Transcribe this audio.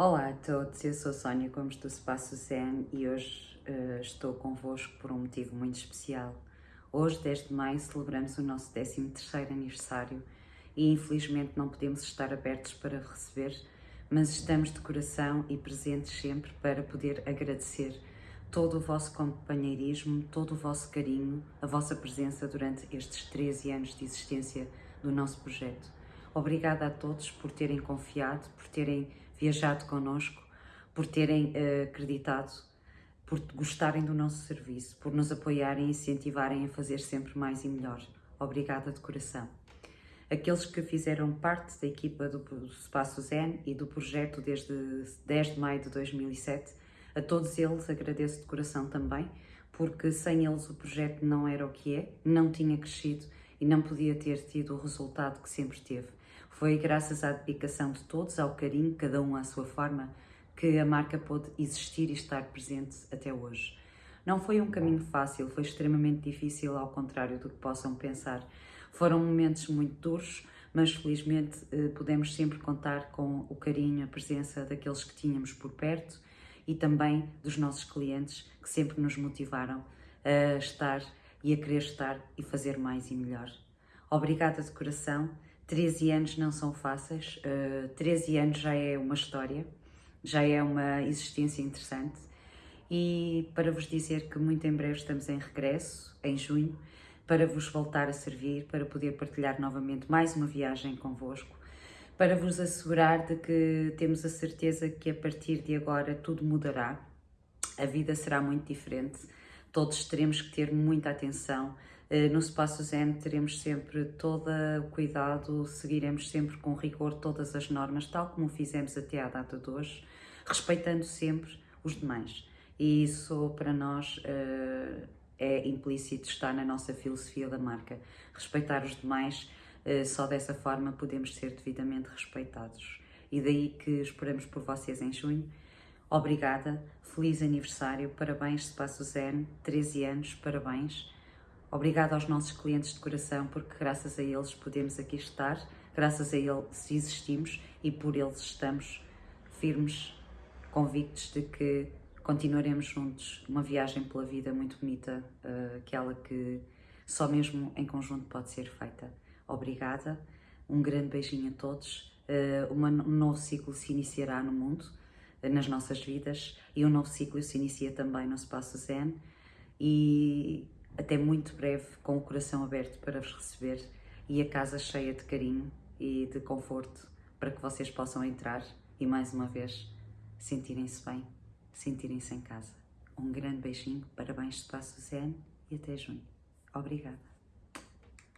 Olá a todos, eu sou Sónia Gomes do Espaço Zen e hoje uh, estou convosco por um motivo muito especial. Hoje, 10 de maio, celebramos o nosso 13º aniversário e infelizmente não podemos estar abertos para receber, mas estamos de coração e presentes sempre para poder agradecer todo o vosso companheirismo, todo o vosso carinho, a vossa presença durante estes 13 anos de existência do nosso projeto. Obrigada a todos por terem confiado, por terem viajado connosco, por terem uh, acreditado, por gostarem do nosso serviço, por nos apoiarem e incentivarem a fazer sempre mais e melhor. Obrigada de coração. Aqueles que fizeram parte da equipa do Espaço Zen e do projeto desde 10 de maio de 2007, a todos eles agradeço de coração também, porque sem eles o projeto não era o que é, não tinha crescido e não podia ter tido o resultado que sempre teve. Foi graças à dedicação de todos, ao carinho, cada um à sua forma, que a marca pôde existir e estar presente até hoje. Não foi um caminho fácil, foi extremamente difícil, ao contrário do que possam pensar. Foram momentos muito duros, mas felizmente eh, podemos sempre contar com o carinho, a presença daqueles que tínhamos por perto e também dos nossos clientes que sempre nos motivaram a estar e a querer estar e fazer mais e melhor. Obrigada de coração 13 anos não são fáceis, uh, eh, 13 anos já é uma história, já é uma existência interessante. E para vos dizer que muito em breve estamos em regresso, em junho, para vos voltar a servir, para poder partilhar novamente mais uma viagem convosco, para vos assegurar de que temos a certeza que a partir de agora tudo mudará, a vida será muito diferente, todos teremos que ter muita atenção, eh, no Espaço Zen teremos sempre todo o cuidado, seguiremos sempre com rigor todas as normas, tal como fizemos até à data de hoje, respeitando sempre os demais. E isso para nós eh, é implícito, está na nossa filosofia da marca. Respeitar os demais, eh, só dessa forma podemos ser devidamente respeitados. E daí que esperamos por vocês em junho. Obrigada, feliz aniversário, parabéns Espaço Zen, 13 anos, parabéns. Obrigada aos nossos clientes de coração, porque graças a eles podemos aqui estar, graças a eles existimos e por eles estamos firmes, convictos de que continuaremos juntos. Uma viagem pela vida muito bonita, uh, aquela que só mesmo em conjunto pode ser feita. Obrigada, um grande beijinho a todos. Uma, um novo ciclo se iniciará no mundo, nas nossas vidas, e um novo ciclo se inicia também no Espaço Zen. E até muito breve, com o coração aberto para vos receber e a casa cheia de carinho e de conforto para que vocês possam entrar e mais uma vez sentirem-se bem, sentirem-se em casa. Um grande beijinho, parabéns Espaço Zen e até junho. Obrigada.